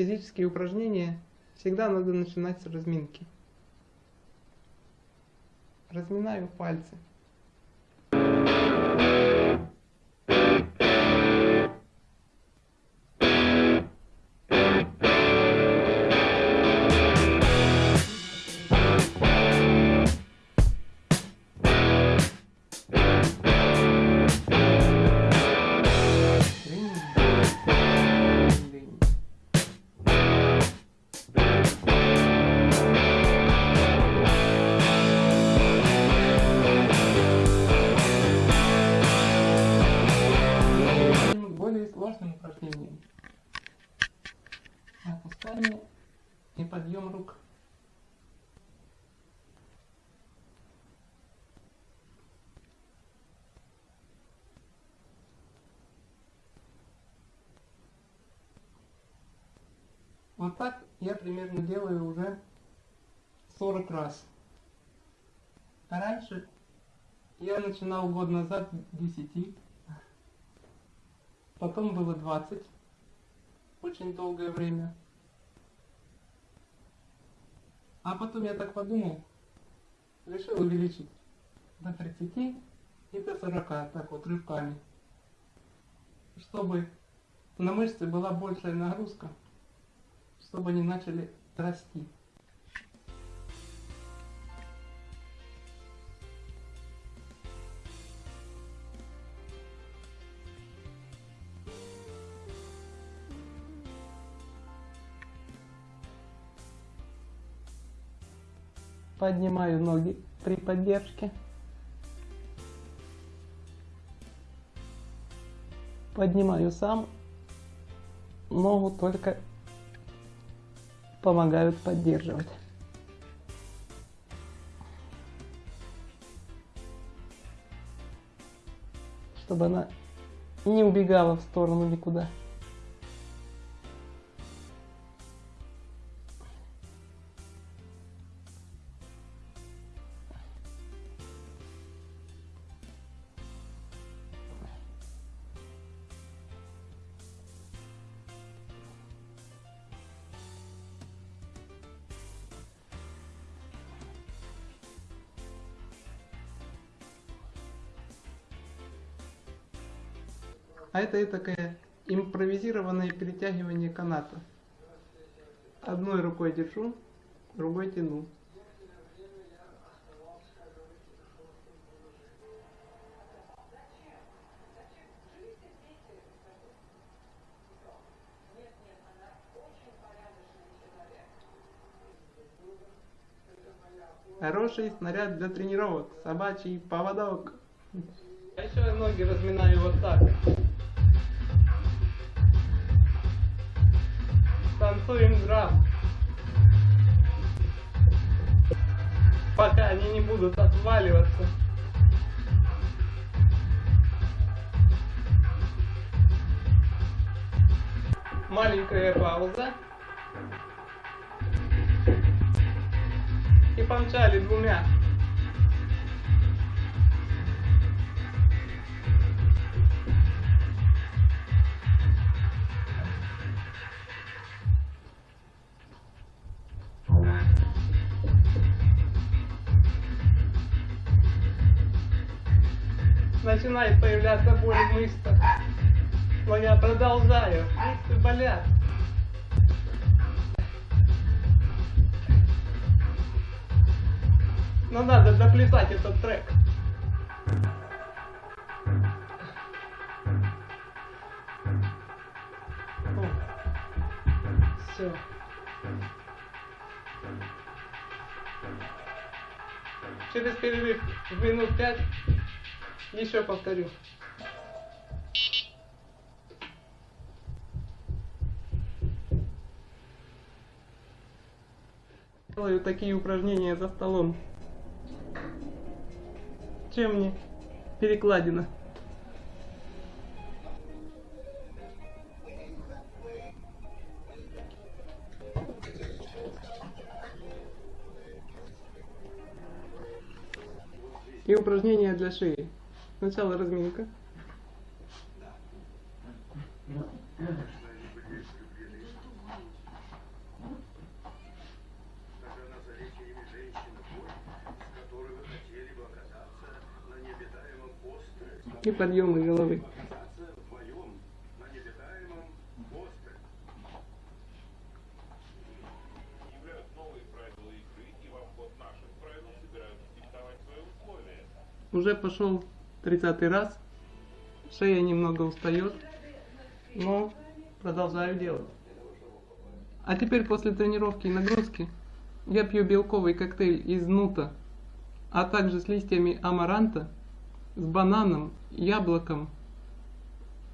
физические упражнения всегда надо начинать с разминки. Разминаю пальцы. Упражнениям. Опускание и подъем рук. Вот так я примерно делаю уже 40 раз. А раньше я начинал год назад 10. Потом было 20. Очень долгое время. А потом я так подумал, решил увеличить до 30 и до 40, так вот рывками. Чтобы на мышцы была большая нагрузка, чтобы они начали расти. Поднимаю ноги при поддержке. Поднимаю сам. Ногу только помогают поддерживать. Чтобы она не убегала в сторону никуда. А это такое импровизированное перетягивание каната. Одной рукой держу, другой тяну. Хороший снаряд для тренировок. Собачий поводок. А еще я ноги разминаю вот так. Танцуем грамм. Пока они не будут отваливаться. Маленькая пауза. И помчали двумя. Начинает появляться боль в мышцах. Но я продолжаю. Мышцы болят. Но надо доплясать этот трек. Все. Через перерыв в минут пять еще повторю. Делаю такие упражнения за столом. Чем мне перекладина? И упражнения для шеи. Сначала разминка. И подъемы головы. уже пошел 30 раз. Шея немного устает, но продолжаю делать. А теперь после тренировки и нагрузки я пью белковый коктейль из нута, а также с листьями амаранта, с бананом, яблоком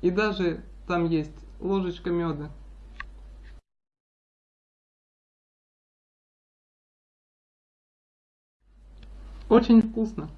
и даже там есть ложечка меда. Очень вкусно.